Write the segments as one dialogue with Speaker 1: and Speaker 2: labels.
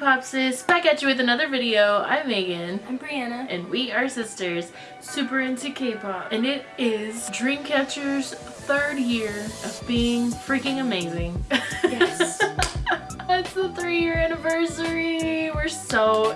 Speaker 1: Popsis, back at you with another video. I'm Megan.
Speaker 2: I'm Brianna.
Speaker 1: And we are sisters, super into K-pop. And it is Dreamcatcher's third year of being freaking amazing.
Speaker 2: Yes.
Speaker 1: it's the three year anniversary. We're so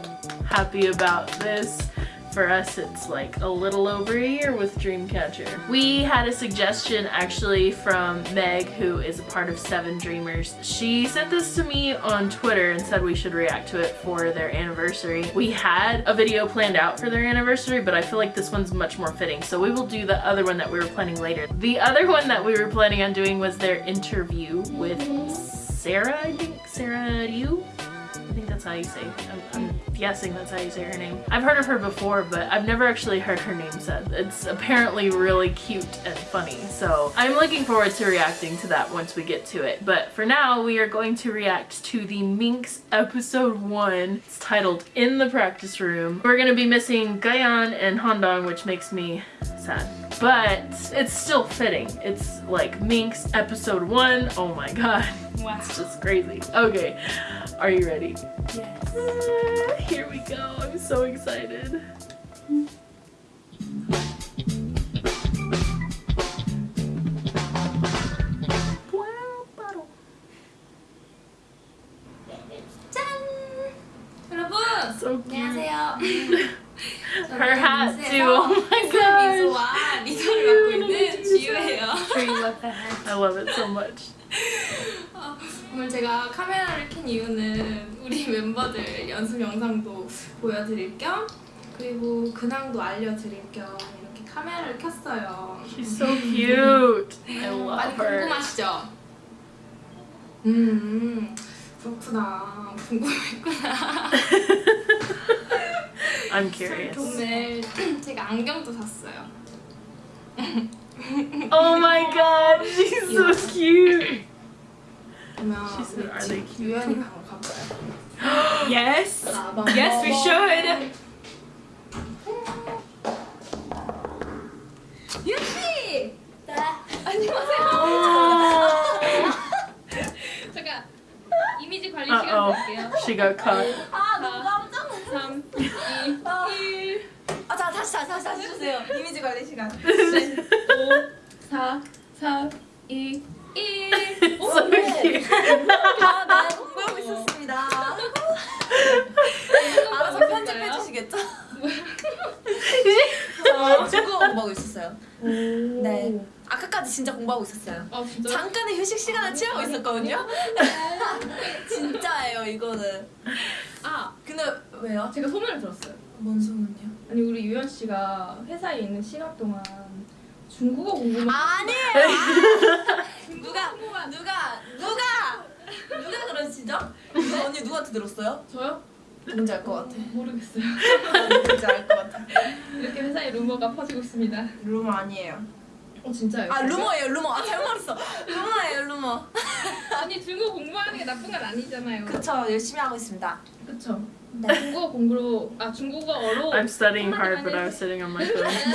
Speaker 1: happy about this. For us, it's like a little over a year with Dreamcatcher. We had a suggestion actually from Meg, who is a part of Seven Dreamers. She sent this to me on Twitter and said we should react to it for their anniversary. We had a video planned out for their anniversary, but I feel like this one's much more fitting. So we will do the other one that we were planning later. The other one that we were planning on doing was their interview with Sarah, I think, Sarah you I think that's how you say I'm, I'm, guessing that's how you say her name. I've heard of her before, but I've never actually heard her name said. It's apparently really cute and funny, so I'm looking forward to reacting to that once we get to it. But for now, we are going to react to the Minx episode 1. It's titled In the Practice Room. We're gonna be missing Gahyeon and Handong, which makes me sad. But it's still fitting. It's like Minx episode 1. Oh my god. That's just crazy. Okay, are you ready?
Speaker 2: Yes.
Speaker 1: Uh, here we go. I'm so excited.
Speaker 2: Wow, bottle. Done.
Speaker 1: Her hat too. Oh my gosh. I love it so much.
Speaker 2: 오늘 제가 카메라를 켠 이유는 우리 멤버들 연습 영상도 보여드릴 겸 그리고 근황도 알려드릴 겸 이렇게 카메라를 켰어요.
Speaker 1: She's so cute. I
Speaker 2: 음, love
Speaker 1: her.
Speaker 2: 궁금하시죠? 음, 음 그렇구나. 궁금했구나.
Speaker 1: I'm curious.
Speaker 2: 오늘 제가 안경도 샀어요.
Speaker 1: oh my god, she's so 음. cute.
Speaker 2: 유연이 갈 거야.
Speaker 3: Yes. Yes, we should.
Speaker 2: 유연 씨. 아. 안녕하세요. 잠깐 이미지 관리 시간
Speaker 1: 아, 어.
Speaker 2: 드릴게요.
Speaker 1: She 아,
Speaker 3: 아 너무 깜짝 놀랐어.
Speaker 2: 3, 2, 1.
Speaker 3: 아자 다시 다시 다시 다 주세요. 이미지 관리 시간.
Speaker 2: 5, 4, 3, 2. 1.
Speaker 1: 오, so 네.
Speaker 3: 아, 네. 공부하고 있었습니다. 아, 알아서 편집해 주시겠죠? 아, 중국어 공부하고 있었어요. 네. 아까까지 진짜 공부하고 있었어요.
Speaker 2: 아,
Speaker 3: 잠깐의 휴식 시간을 아, 취하고 있었거든요. 진짜예요, 이거는.
Speaker 2: 아,
Speaker 3: 근데 왜요?
Speaker 2: 제가 소문을 들었어요.
Speaker 3: 뭔 소문이요?
Speaker 2: 아니, 우리 유연 씨가 회사에 있는 시간 동안 중국어 궁금해.
Speaker 3: 아니에요. 아. 누가 누가 누가 누가 그러시죠? 누가, 언니 누구한테 들었어요?
Speaker 2: 저요?
Speaker 3: 뭔지 알것 같아.
Speaker 2: 모르겠어요.
Speaker 3: 뭔지 알것 같아.
Speaker 2: 이렇게 회사에 루머가 퍼지고 있습니다.
Speaker 3: 루머 아니에요.
Speaker 2: 어 진짜요?
Speaker 3: 아 루머예요 루머. 아 잘못 말했어. 루머예요 루머.
Speaker 2: 아니 중국어 공부하는 게 나쁜 건 아니잖아요.
Speaker 3: 그쵸 열심히 하고 있습니다.
Speaker 2: 그쵸.
Speaker 3: 네.
Speaker 2: 중국어 공부로 아 중국어로
Speaker 1: I'm studying hard but I w sitting on my phone.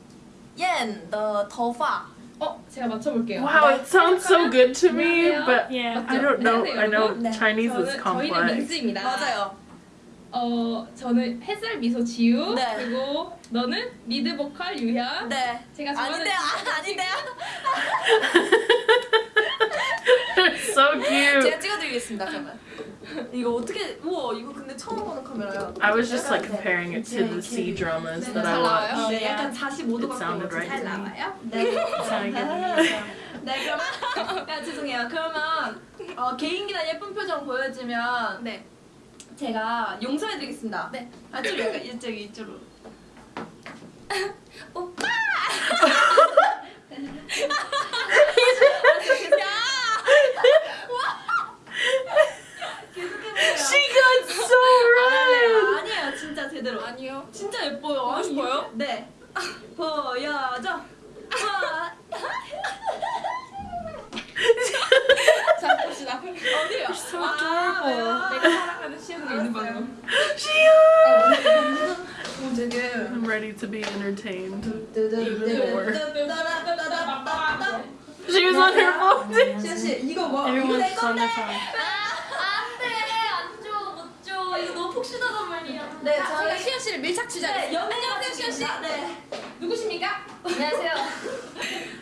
Speaker 3: 옌, t 더파. 어,
Speaker 2: 제가 맞춰볼게요.
Speaker 1: Wow, it 네, sounds so good to me, but
Speaker 4: yeah.
Speaker 1: I don't 네, know. I
Speaker 3: 네, know
Speaker 1: Chinese is
Speaker 2: complex. 저는 민지입니다.
Speaker 3: 맞아요.
Speaker 2: 어, 저는 햇살 미소 지우
Speaker 3: 네.
Speaker 2: 그리고 너는 리드 보컬 유현.
Speaker 3: 네.
Speaker 2: 제가 좋아하는
Speaker 3: 아닌데요, 아, 아닌데요.
Speaker 1: so cute.
Speaker 3: 제가 찍어드리겠습니다, 그러 이거 어떻게 우와 이거 근데 처음 보는 카메라야.
Speaker 1: I was just like comparing it to the C dramas 네, that I
Speaker 2: watch.
Speaker 3: 네, 약간
Speaker 1: 45도가
Speaker 3: 잘 나와요? 네.
Speaker 1: 네,
Speaker 3: 네 그럼 아, 죄송해요. 그러면 어, 개인기나 예쁜 표정 보여주면
Speaker 2: 네.
Speaker 3: 제가 용서해드리겠습니다.
Speaker 2: 네.
Speaker 3: 아, 좀약 이쪽 이쪽으로. 오빠!
Speaker 2: 아니요.
Speaker 3: 진짜 예뻐요.
Speaker 2: 보고 싶어요?
Speaker 3: 네. 보여줘.
Speaker 2: 자, 봅시다.
Speaker 3: 어디요? 아, 왜요?
Speaker 2: 내가 사랑하는 시연이 있는 방금. 시연!
Speaker 3: 오, 되게.
Speaker 1: I'm ready to be entertained. She was on her phone.
Speaker 3: 시연 씨, 이거 뭐?
Speaker 4: Everyone's on their phone.
Speaker 3: 혹시나단 말이야. 네,
Speaker 2: 자, 저희...
Speaker 3: 제가
Speaker 2: 시현 씨를 밀착 취재하겠습 네,
Speaker 3: 안녕하세요, 시현 씨. 네.
Speaker 2: 누구십니까?
Speaker 3: 안녕하세요.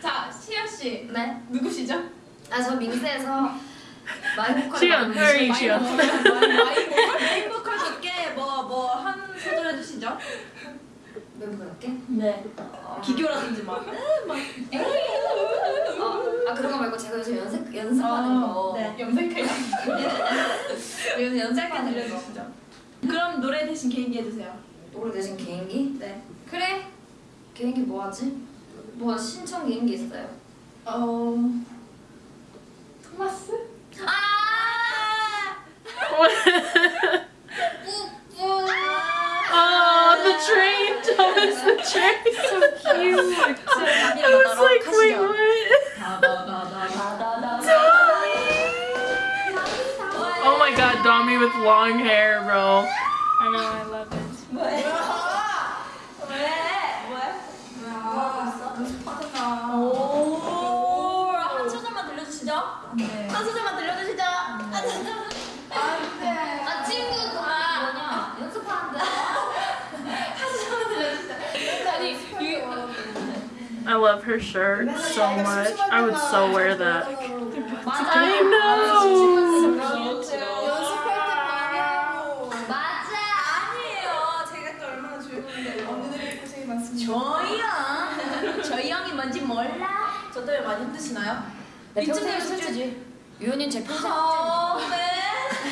Speaker 2: 자, 시현 씨.
Speaker 3: 네.
Speaker 2: 누구시죠?
Speaker 3: 아, 저 밍스에서 마이보컬
Speaker 1: 시현, v e
Speaker 3: 시현. 마이보컬 몇개 뭐, 뭐, 한 소절 해주시죠? 멤버답게?
Speaker 4: 네. 어...
Speaker 3: 기교라든지 막.
Speaker 5: 아, 네, 막. 어, 아 그런 거 말고 제가 요즘 연습 연습하는 어, 거.
Speaker 3: 네.
Speaker 2: 염색할 네.
Speaker 3: 거. 요즘 연습하는 거. 그럼 노래 대신 개인기 해주세요.
Speaker 5: 노래 대신 개인기?
Speaker 3: 네.
Speaker 5: 그래. 개인기 뭐 하지? 뭐 신청 개인기 있어요?
Speaker 2: 어... 토마스?
Speaker 3: 아!
Speaker 1: 어. 아 It was 그 like dummy with long hair, bro.
Speaker 4: I know, I love it.
Speaker 3: What? What? What? 오, oh. 한 소절만 네. 한 소절만 안
Speaker 5: 뭐냐? 연습하는데.
Speaker 1: I love her shirt so much. I would so wear that. I know.
Speaker 3: 많이 힘드시나요? 네,
Speaker 5: 평생 숙제지. 유연인 제 평생
Speaker 3: 아, 네.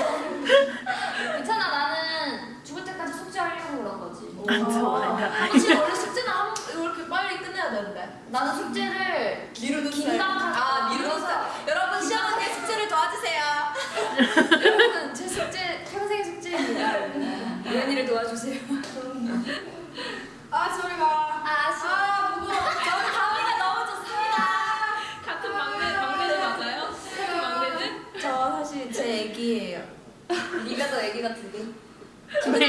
Speaker 5: 괜찮아, 나는 죽을 때까지 숙제하려고 그런 거지.
Speaker 1: 어. 아,
Speaker 3: 혹시 원래 숙제는 이렇게 빨리 끝내야 되는데.
Speaker 5: 나는 음. 숙제를
Speaker 3: 미루는
Speaker 5: 스타일.
Speaker 3: 아, 미루는 스타일. 여러분, 시험할 때 숙제를 도와주세요.
Speaker 5: 여러분, 제 숙제, 평생의 숙제입니다. 유연이를 도와주세요.
Speaker 2: 음.
Speaker 3: 아,
Speaker 5: 저를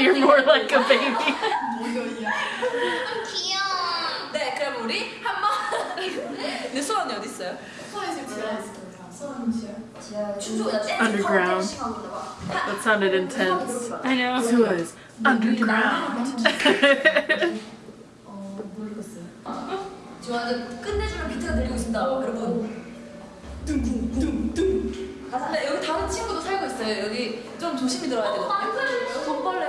Speaker 1: you're more like a baby. 귀여워.
Speaker 3: 네, 그럼 우리 한번. 근데 수원이 어디 있어요?
Speaker 5: 수원지하에 있어요.
Speaker 1: Underground. That sounded 아, 네, intense.
Speaker 4: I know.
Speaker 1: Who 네. is 네, underground?
Speaker 5: 좋아하는 어, 끝내주는 비트가 들리고 있습니다, 여러분.
Speaker 3: 둥둥둥둥. 아, 네, 여기 다른 친구도 살고 있어요. 여기 좀 조심히 들어야
Speaker 5: 어,
Speaker 2: 되요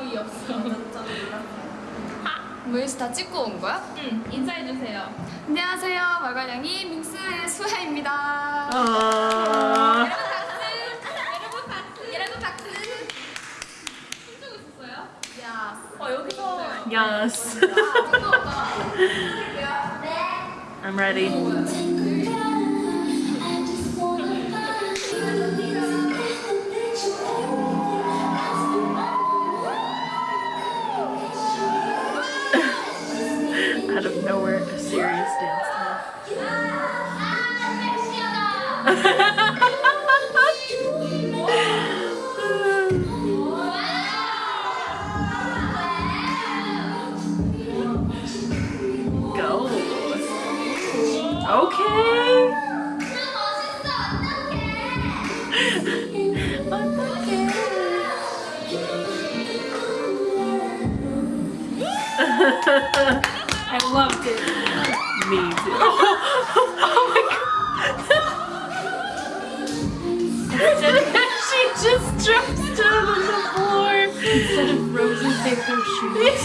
Speaker 2: 아무 없어.
Speaker 5: 아, 모여다 찍고 온 거야?
Speaker 2: 응, 인사해주세요.
Speaker 5: 안녕하세요, 마가냥이 민스의 수혜입니다.
Speaker 1: 아.
Speaker 2: 여러분 박수! 여러분 박수! 여러분 박수! 춤추고 있었어요?
Speaker 5: 야.
Speaker 3: 어, 여기서.
Speaker 1: Yes. 네. I'm ready. 음.
Speaker 4: I loved it.
Speaker 1: Me too. Oh, oh my god. she just drops down on the floor.
Speaker 4: Instead of roses, they throw shoes.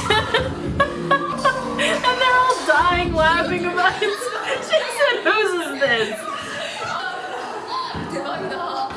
Speaker 1: and they're all dying laughing about it. She said, whose this?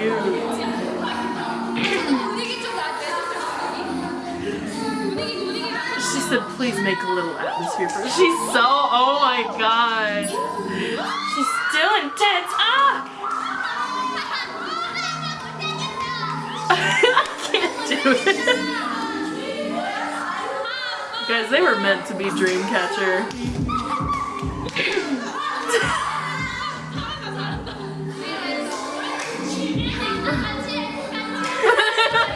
Speaker 1: She said, please make a little atmosphere for her. She's so, oh my god. She's still intense. Ah! I can't do it. Guys, they were meant to be Dreamcatcher.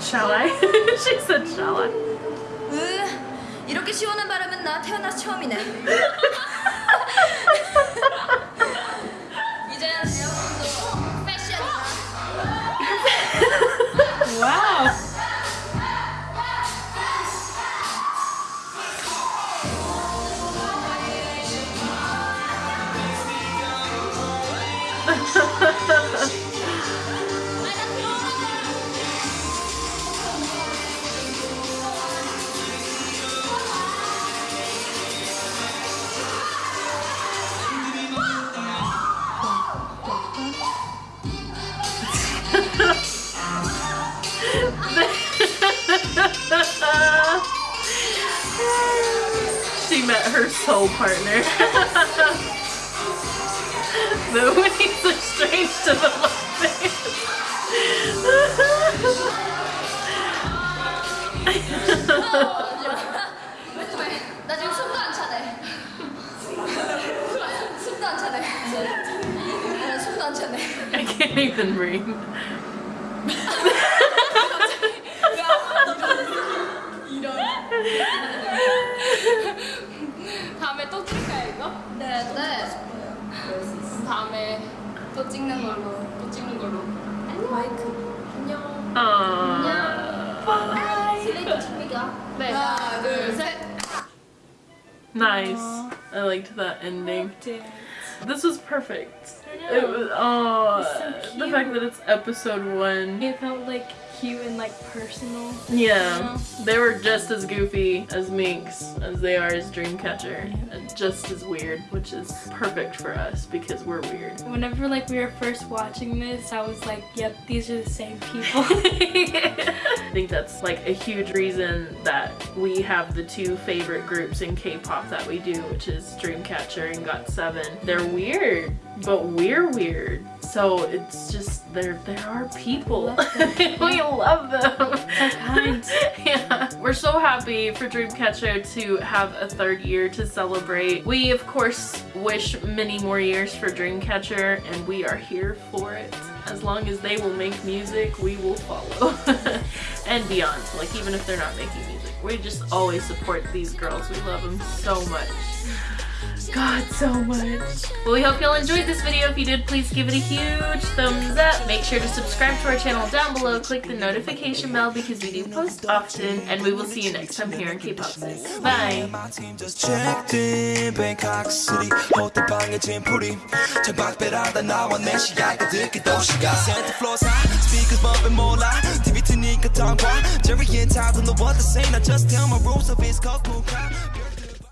Speaker 1: Shall I? she said, shall I?
Speaker 5: 으, 이렇게 시원한 바람은 나 태어나서 처음이네.
Speaker 1: met her soul partner. the Winnie's are strange to the
Speaker 5: 나 oh,
Speaker 1: I can't even breathe.
Speaker 2: 다음에 또 찍을까요 이거?
Speaker 5: 네, 네.
Speaker 2: 다음에 또 찍는 걸로. 또 찍는 걸로. 안녕. 마이크. 안녕.
Speaker 1: 아.
Speaker 5: 안녕. 바이. 슬레이트
Speaker 2: 네. 하나, 둘, 셋.
Speaker 1: Nice. I liked that ending. This was perfect. It was oh,
Speaker 4: so
Speaker 1: the fact that it's episode one.
Speaker 4: It felt like cute and like personal.
Speaker 1: Yeah, you know? they were just as goofy as Minx as they are as Dreamcatcher. Yeah. And just as weird, which is perfect for us because we're weird.
Speaker 4: Whenever like we were first watching this, I was like, yep, these are the same people.
Speaker 1: I think that's like a huge reason that we have the two favorite groups in K-pop that we do, which is Dreamcatcher and GOT7. They're weird, but we're weird. So it's just, there, there are people. we love them. yeah. We're so happy for Dreamcatcher to have a third year to celebrate. We, of course, wish many more years for Dreamcatcher, and we are here for it. As long as they will make music, we will follow. and beyond. Like, even if they're not making music. We just always support these girls. We love them so much. God so much. Well, we hope y'all enjoyed this video. If you did, please give it a huge thumbs up. Make sure to subscribe to our channel down below. Click the notification bell because we do post often. And we will see you next time here in K-Pop Bye.
Speaker 6: My team just checked in Bangkok City. the more TV Jerry and Todd know what to say. I just tell my rules of his cocoon crap.